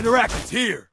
Interact's here!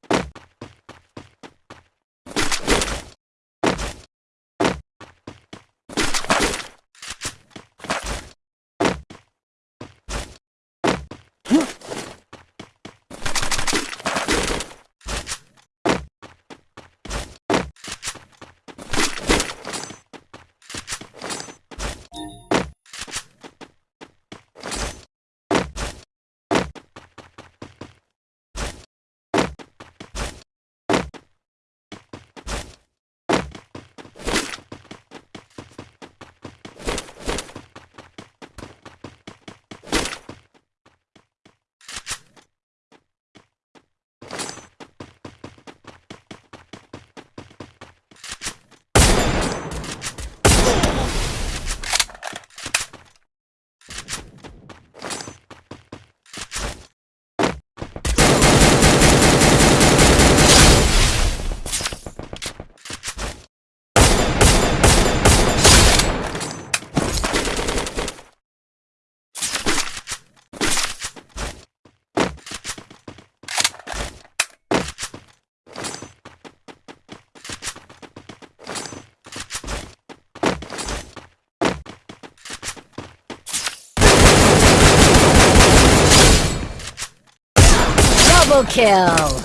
Double kill!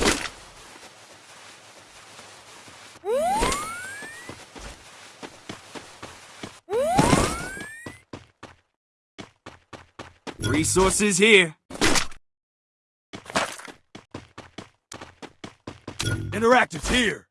Resources here! Interactive's here!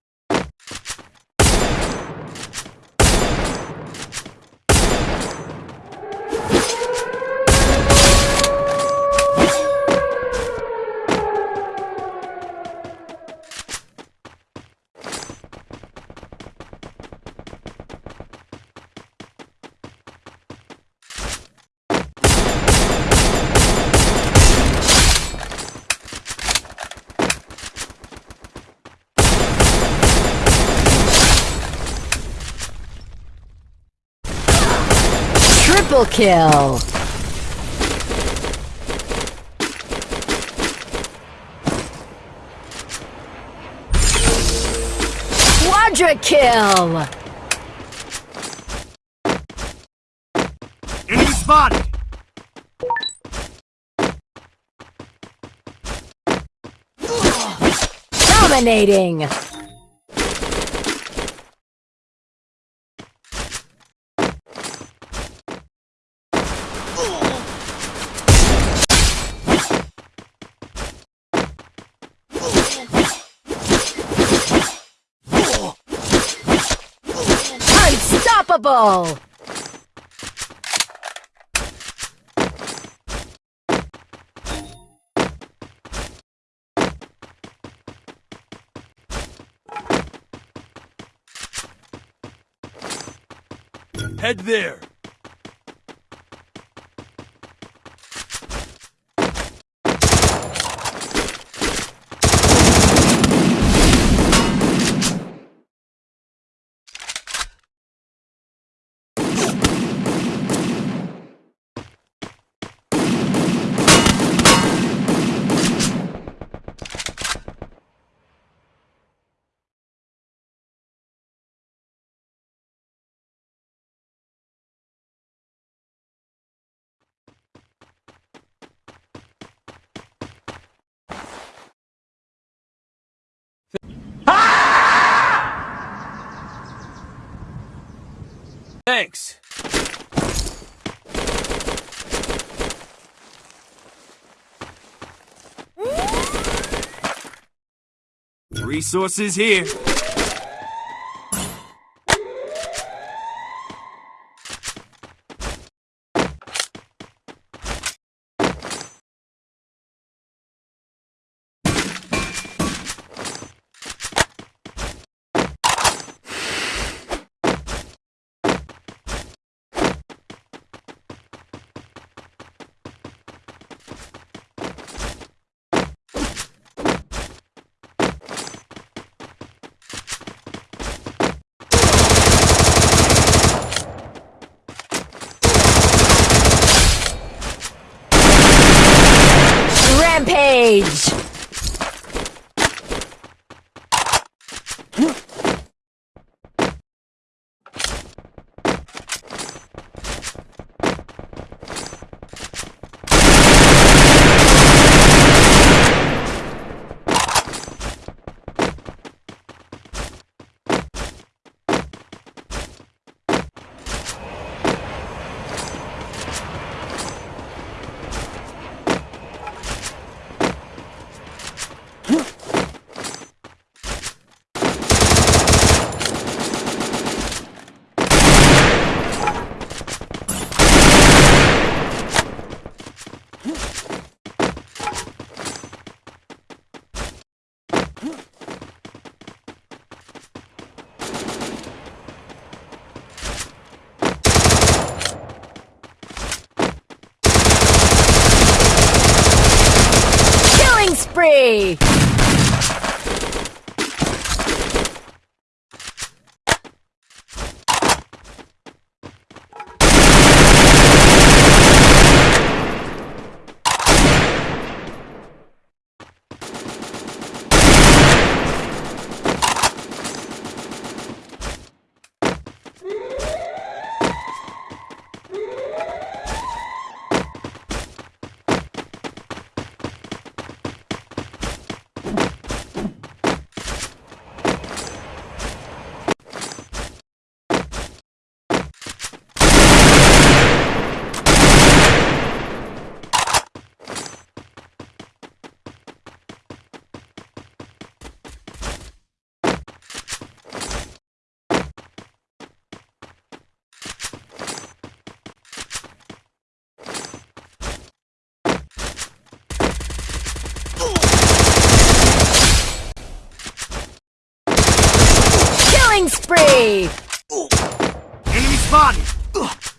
Triple kill! Quadra kill! Enemy spotted! Dominating! Unstoppable! Head there! Thanks! Resources here! Beijo. Spree! Killing Enemy spotted!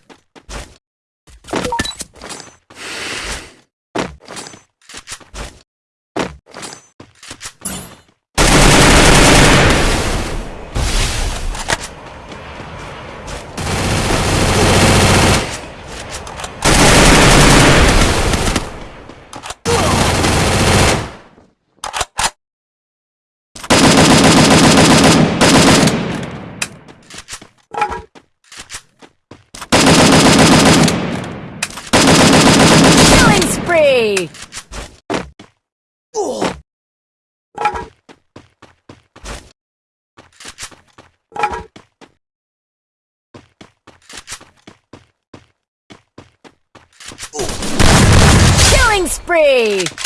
Killing spree!